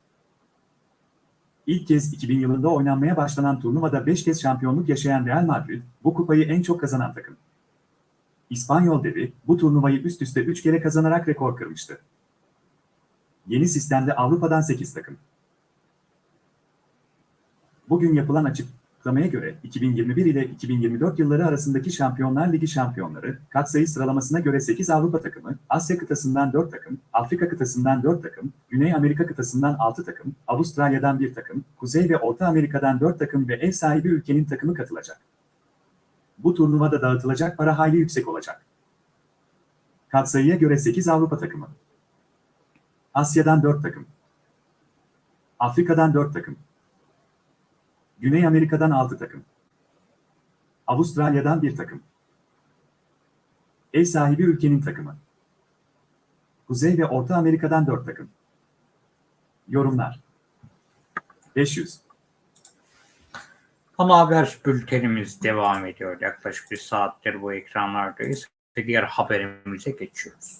İlk kez 2000 yılında oynanmaya başlanan turnuvada 5 kez şampiyonluk yaşayan Real Madrid, bu kupayı en çok kazanan takım. İspanyol devi, bu turnuvayı üst üste 3 kere kazanarak rekor kırmıştı. Yeni sistemde Avrupa'dan 8 takım. Bugün yapılan açıklamaya göre 2021 ile 2024 yılları arasındaki Şampiyonlar Ligi şampiyonları, katsayı sıralamasına göre 8 Avrupa takımı, Asya kıtasından 4 takım, Afrika kıtasından 4 takım, Güney Amerika kıtasından 6 takım, Avustralya'dan 1 takım, Kuzey ve Orta Amerika'dan 4 takım ve ev sahibi ülkenin takımı katılacak. Bu turnuvada dağıtılacak para hayli yüksek olacak. Katsayıya göre 8 Avrupa takımı. Asya'dan 4 takım. Afrika'dan 4 takım. Güney Amerika'dan 6 takım. Avustralya'dan 1 takım. Ev sahibi ülkenin takımı. Kuzey ve Orta Amerika'dan 4 takım. Yorumlar 500 Ana haber bültenimiz devam ediyor. Yaklaşık bir saattir bu ekranlardayız ve diğer haberimize geçiyoruz.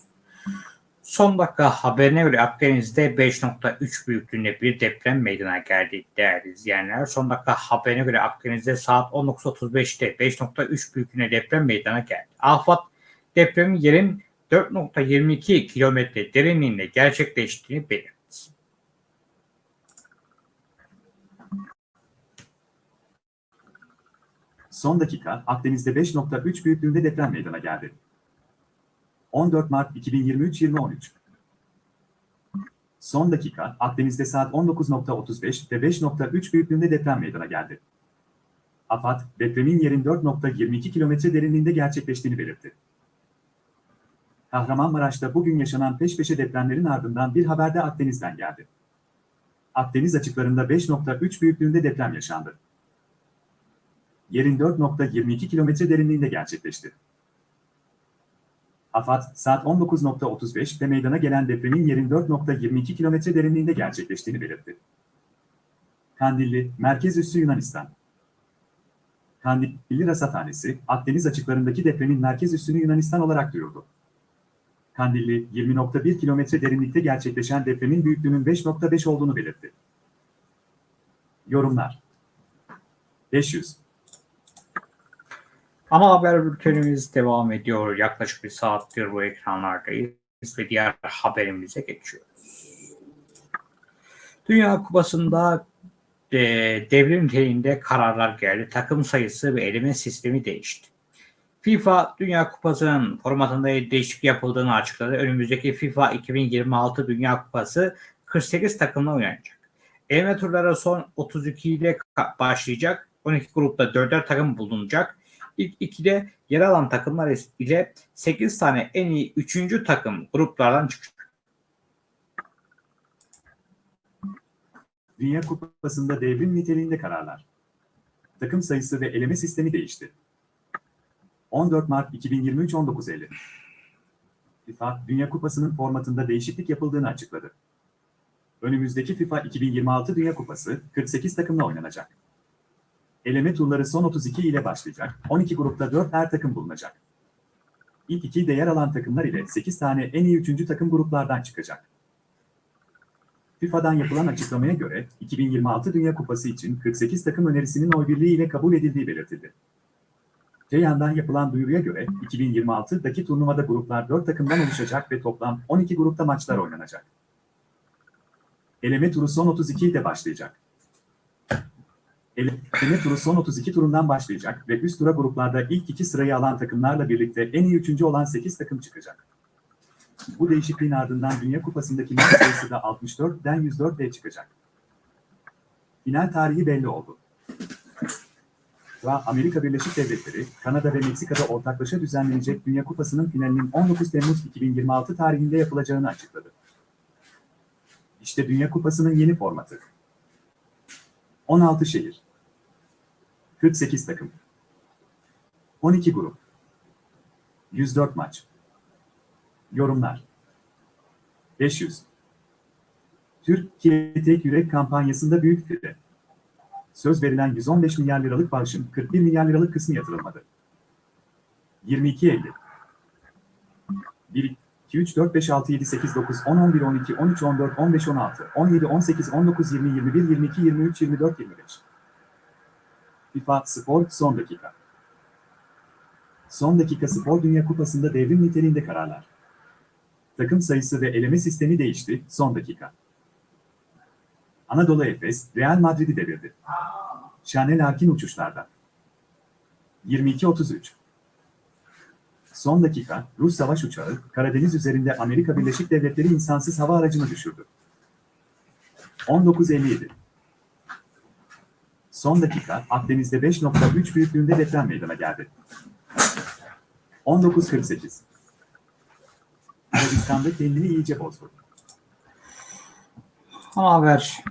Son dakika haberine göre Akdeniz'de 5.3 büyüklüğünde bir deprem meydana geldi değerli izleyenler. Son dakika haberine göre Akdeniz'de saat 19.35'te 5.3 büyüklüğünde deprem meydana geldi. AFAD depremin yerin 4.22 kilometre derinliğinde gerçekleştiğini belirtti. Son dakika Akdeniz'de 5.3 büyüklüğünde deprem meydana geldi. 14 Mart 2023-2013 Son dakika Akdeniz'de saat 19.35 ve 5.3 büyüklüğünde deprem meydana geldi. AFAD, depremin yerin 4.22 kilometre derinliğinde gerçekleştiğini belirtti. Kahramanmaraş'ta bugün yaşanan peş peşe depremlerin ardından bir haber de Akdeniz'den geldi. Akdeniz açıklarında 5.3 büyüklüğünde deprem yaşandı. Yerin 4.22 kilometre derinliğinde gerçekleşti. AFAD, saat 19.35'te meydana gelen depremin yerin 4.22 kilometre derinliğinde gerçekleştiğini belirtti. Kandilli, merkez üssü Yunanistan. Kandilli Rasathanesi, Akdeniz açıklarındaki depremin merkez üssünü Yunanistan olarak duyurdu. Kandilli, 20.1 kilometre derinlikte gerçekleşen depremin büyüklüğünün 5.5 olduğunu belirtti. Yorumlar 500 Ana haber bültenimiz devam ediyor. Yaklaşık bir saattir bu ekranlardayız ve diğer haberimize geçiyoruz. Dünya Kupası'nda e, devrim niteliğinde kararlar geldi. Takım sayısı ve eleme sistemi değişti. FIFA Dünya Kupası'nın formatında değişiklik yapıldığını açıkladı. Önümüzdeki FIFA 2026 Dünya Kupası 48 takımla oynanacak. Eleme turları son 32 ile başlayacak. 12 grupta 4'er takım bulunacak. İlk ikide yer alan takımlar ile 8 tane en iyi 3. takım gruplardan çıkacak. Dünya Kupası'nda devrim niteliğinde kararlar. Takım sayısı ve eleme sistemi değişti. 14 Mart 2023 19.50 FIFA, Dünya Kupası'nın formatında değişiklik yapıldığını açıkladı. Önümüzdeki FIFA 2026 Dünya Kupası 48 takımla oynanacak. Eleme turları son 32 ile başlayacak. 12 grupta 4 her takım bulunacak. İlk iki de yer alan takımlar ile 8 tane en iyi 3. takım gruplardan çıkacak. FIFA'dan yapılan açıklamaya göre 2026 Dünya Kupası için 48 takım önerisinin oy birliği ile kabul edildiği belirtildi. Ceyhan'dan yapılan duyuruya göre 2026'daki turnuvada gruplar 4 takımdan oluşacak ve toplam 12 grupta maçlar oynanacak. Eleme turu son 32 ile başlayacak. Eleme turu son 32 turundan başlayacak ve üst tura gruplarda ilk iki sırayı alan takımlarla birlikte en iyi üçüncü olan 8 takım çıkacak. Bu değişikliğin ardından Dünya Kupası'ndaki maç sayısı da 64'den 104'e çıkacak. Final tarihi belli oldu. Ve Amerika Birleşik Devletleri, Kanada ve Meksika'da ortaklaşa düzenlenecek Dünya Kupası'nın finalinin 19 Temmuz 2026 tarihinde yapılacağını açıkladı. İşte Dünya Kupası'nın yeni formatı. 16 şehir. 48 takım. 12 grup. 104 maç. Yorumlar. 500. Türkiye Tek Yürek kampanyasında büyük fire. Söz verilen 115 milyar liralık bağışın 41 milyar liralık kısmı yatırılmadı. 22 Eylül. 1, 2, 3, 4, 5, 6, 7, 8, 9, 10, 11, 12, 13, 14, 15, 16, 17, 18, 19, 20, 21, 22, 23, 24, 25. FIFA Spor son dakika. Son dakika Spor Dünya Kupası'nda devrim niteliğinde kararlar. Takım sayısı ve eleme sistemi değişti son dakika. Anadolu Efes, Real Madrid'i devirdi. Şanel Arkin uçuşlarda. 22-33 Son dakika, Rus savaş uçağı, Karadeniz üzerinde Amerika Birleşik Devletleri insansız hava aracını düşürdü. 19.57 Son dakika, Akdeniz'de 5.3 büyüklüğünde deprem meydana geldi. 19.48 Arabistan'da kendini iyice bozdu. Haber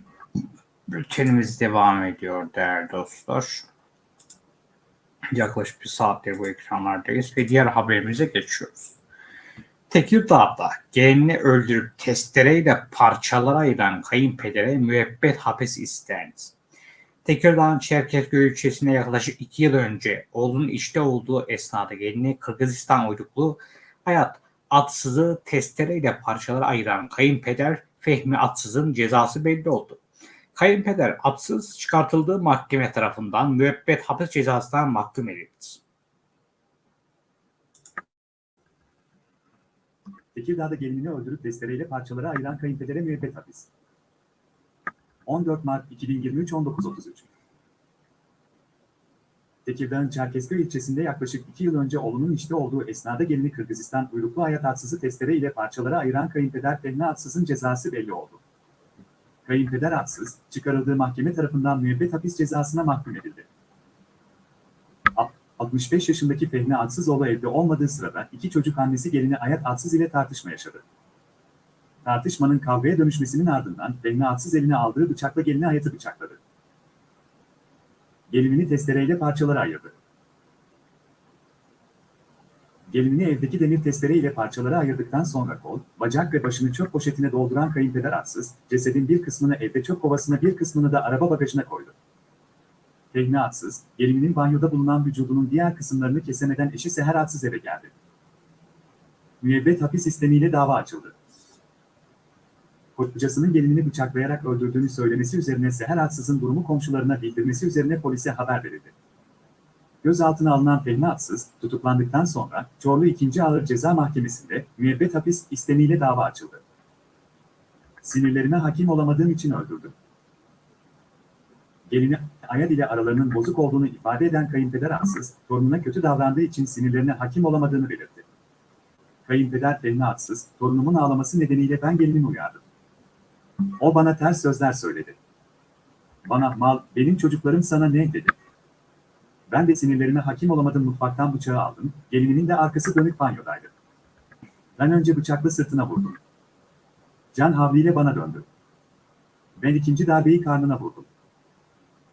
bültenimiz devam ediyor değerli dostlar. Yaklaşık bir saattir bu ekranlardayız ve diğer haberimize geçiyoruz. Tekirdağ'da gelini öldürüp testereyle parçalara ayıran kayınpedere müebbet hapis istendi. Tekirdağ'ın Çerkezköy ilçesine yaklaşık iki yıl önce oğlunun işte olduğu esnada gelini Kırgızistan uyruklu Hayat Atsız'ı testereyle parçalara ayıran kayınpeder Fehmi Atsız'ın cezası belli oldu. Kayınpeder Atsız çıkartıldığı mahkeme tarafından müebbet hapis cezasından mahkum edildi. Tekirdağ'da gelinini öldürüp testereyle parçalara ayıran kayınpedere müebbet hapis. 14 Mart 2023 19.33 Tekirdağ'ın Çerkezköy ilçesinde yaklaşık 2 yıl önce oğlunun işte olduğu esnada gelini Kırgızistan uyruklu hayat atsızı testere ile parçalara ayıran kayınpeder Fehmi Atsız'ın cezası belli oldu. Kayınpeder Atsız, çıkarıldığı mahkeme tarafından müebbet hapis cezasına mahkum edildi. 65 yaşındaki Fehmi Atsızoğlu evde olmadığı sırada iki çocuk annesi gelini Ayat Atsız ile tartışma yaşadı. Tartışmanın kavgaya dönüşmesinin ardından Atsız eline aldığı bıçakla gelini Ayat'ı bıçakladı. Gelinini testereyle parçalara ayırdı. Gelinini evdeki demir testere ile parçalara ayırdıktan sonra kol, bacak ve başını çöp poşetine dolduran kayınpeder Atsız, cesedin bir kısmını evde çöp kovasına bir kısmını da araba bagajına koydu. Fehmi Atsız, gelininin banyoda bulunan vücudunun diğer kısımlarını kesemeden eşi Seher Atsız eve geldi. Müebbet hapis sistemiyle dava açıldı. Kocasının gelinini bıçaklayarak öldürdüğünü söylemesi üzerine Seher Atsız'ın durumu komşularına bildirmesi üzerine polise haber verildi. Gözaltına alınan Fehmi Atsız, tutuklandıktan sonra Çorlu 2. Ağır Ceza Mahkemesi'nde müebbet hapis istemiyle dava açıldı. Sinirlerime hakim olamadığım için öldürdüm. Gelini Ayad ile aralarının bozuk olduğunu ifade eden kayınpeder Atsız, torununa kötü davrandığı için sinirlerine hakim olamadığını belirtti. Kayınpeder Fehmi Atsız, torunumun ağlaması nedeniyle ben gelinimi uyardım. O bana ters sözler söyledi. Bana mal, benim çocuklarım sana ne dedi? Ben de sinirlerime hakim olamadım mutfaktan bıçağı aldım, gelinimin de arkası dönük banyodaydı. Ben önce bıçakla sırtına vurdum. Can havliyle bana döndü. Ben ikinci darbeyi karnına vurdum.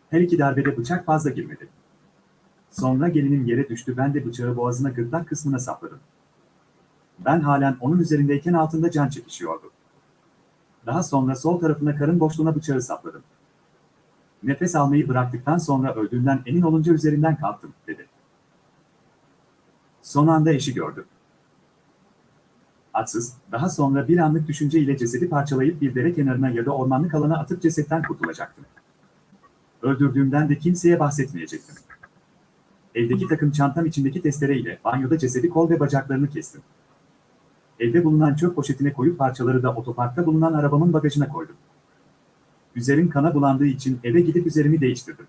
Her iki darbede bıçak fazla girmedi. Sonra gelinim yere düştü ben de bıçağı boğazına gırtlak kısmına sapladım. Ben halen onun üzerindeyken altında can çekişiyordu. Daha sonra sol tarafına karın boşluğuna bıçağı sapladım. Nefes almayı bıraktıktan sonra öldüğünden emin olunca üzerinden kalktım, dedi. Son anda eşi gördü. Atsız, daha sonra bir anlık düşünce ile cesedi parçalayıp bir dere kenarına ya da ormanlık alana atıp cesetten kurtulacaktım. Öldürdüğümden de kimseye bahsetmeyecektim. Evdeki takım çantam içindeki testere ile banyoda cesedi kol ve bacaklarını kestim. Evde bulunan çöp poşetine koyup parçaları da otoparkta bulunan arabamın bagajına koydum. Üzerim kana bulandığı için eve gidip üzerimi değiştirdim.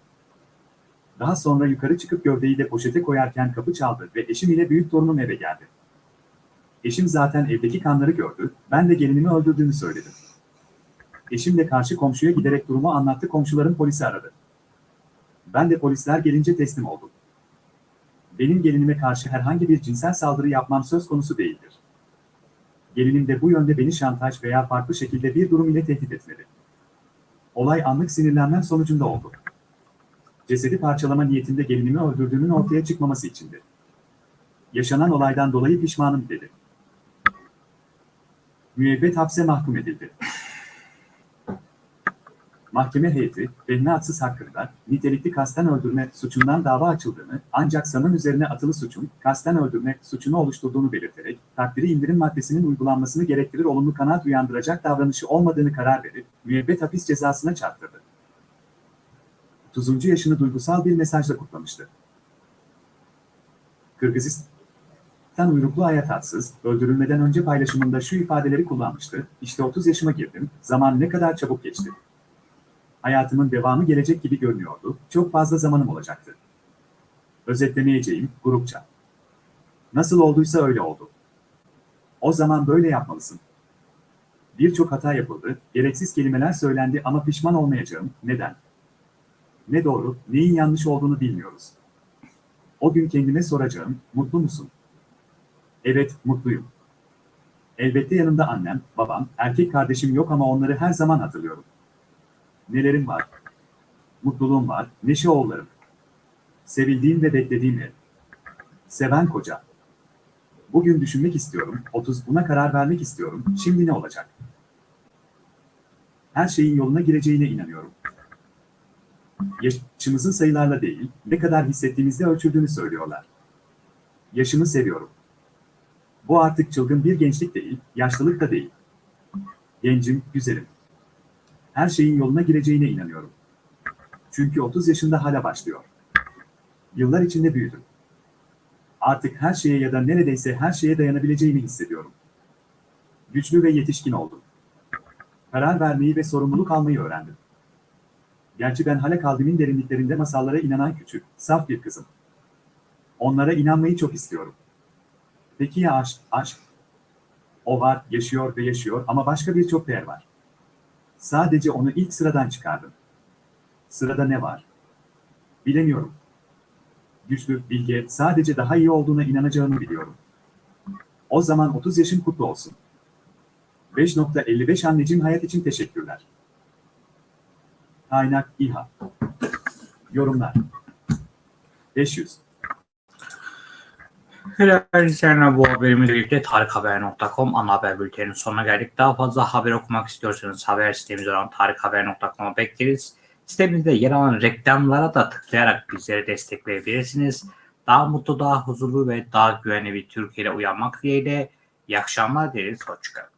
Daha sonra yukarı çıkıp gövdeyi de poşete koyarken kapı çaldı ve eşim ile büyük torunum eve geldi. Eşim zaten evdeki kanları gördü, ben de gelinimi öldürdüğünü söyledim. Eşim de karşı komşuya giderek durumu anlattı komşuların polisi aradı. Ben de polisler gelince teslim oldum. Benim gelinime karşı herhangi bir cinsel saldırı yapmam söz konusu değildir. Gelinim de bu yönde beni şantaj veya farklı şekilde bir durum ile tehdit etmedi. Olay anlık sinirlenmem sonucunda oldu. Cesedi parçalama niyetinde gelinimi öldürdüğünün ortaya çıkmaması içindi. Yaşanan olaydan dolayı pişmanım dedi. Müebbet hapse mahkum edildi. Mahkeme heyeti, Fehmi Atsız hakkında nitelikli kasten öldürme suçundan dava açıldığını ancak sanın üzerine atılı suçun kasten öldürme suçunu oluşturduğunu belirterek takdiri indirim maddesinin uygulanmasını gerektirir olumlu kanaat uyandıracak davranışı olmadığını karar verip müebbet hapis cezasına çarptırdı. 30. yaşını duygusal bir mesajla kutlamıştı. Kırgızistan uyruklu Hayat Atsız, öldürülmeden önce paylaşımında şu ifadeleri kullanmıştı. İşte 30 yaşıma girdim, zaman ne kadar çabuk geçti. Hayatımın devamı gelecek gibi görünüyordu, çok fazla zamanım olacaktı. Özetlemeyeceğim, grupça. Nasıl olduysa öyle oldu. O zaman böyle yapmalısın. Birçok hata yapıldı, gereksiz kelimeler söylendi ama pişman olmayacağım. Neden? Ne doğru, neyin yanlış olduğunu bilmiyoruz. O gün kendime soracağım, mutlu musun? Evet, mutluyum. Elbette yanımda annem, babam, erkek kardeşim yok ama onları her zaman hatırlıyorum. Nelerim var? Mutluluğum var, neşe oğullarım. Sevildiğim ve beklediğim ev. Seven koca. Bugün düşünmek istiyorum, 30 buna karar vermek istiyorum, şimdi ne olacak? Her şeyin yoluna gireceğine inanıyorum. Yaşımızın sayılarla değil, ne kadar hissettiğimizde ölçüldüğünü söylüyorlar. Yaşımı seviyorum. Bu artık çılgın bir gençlik değil, yaşlılık da değil. Gencim, güzelim. Her şeyin yoluna gireceğine inanıyorum. Çünkü 30 yaşında hala başlıyor. Yıllar içinde büyüdüm. Artık her şeye ya da neredeyse her şeye dayanabileceğimi hissediyorum. Güçlü ve yetişkin oldum. Karar vermeyi ve sorumluluk almayı öğrendim. Gerçi ben hala kalbimin derinliklerinde masallara inanan küçük, saf bir kızım. Onlara inanmayı çok istiyorum. Peki ya aşk, aşk? O var, yaşıyor ve yaşıyor ama başka birçok değer var. Sadece onu ilk sıradan çıkardım. Sırada ne var? Bilemiyorum. Güçlü, bilge, sadece daha iyi olduğuna inanacağımı biliyorum. O zaman 30 yaşın kutlu olsun. 5.55 anneciğim hayat için teşekkürler. Kaynak İHA. Yorumlar. 500. Helal izleyenler bu haberimizle birlikte tarikhaber.com ana haber bülteninin sonuna geldik. Daha fazla haber okumak istiyorsanız haber sitemiz olan tarikhaber.com'a bekleriz. Sitemizde yer alan reklamlara da tıklayarak bizleri destekleyebilirsiniz. Daha mutlu, daha huzurlu ve daha güvenli bir Türkiye'de uyanmak dileğiyle İyi akşamlar dileriz. Hoşçakalın.